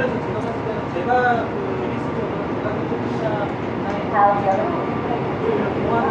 그래서 제가 봤을 때는 제가 그 리스트적으로 부담이 조금이나 다음 여름 동안은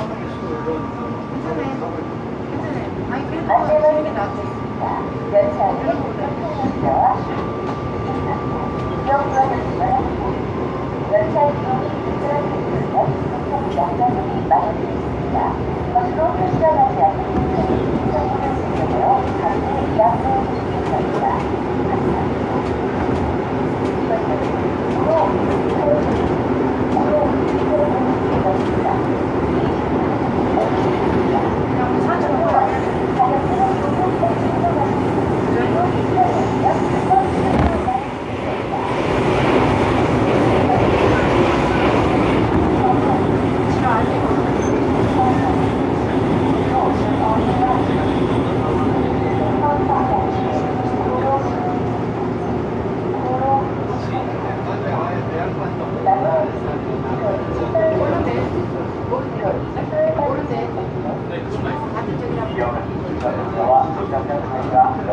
아, 그래요?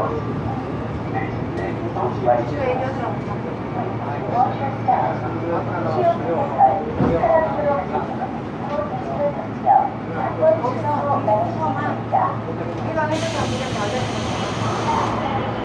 Thank you.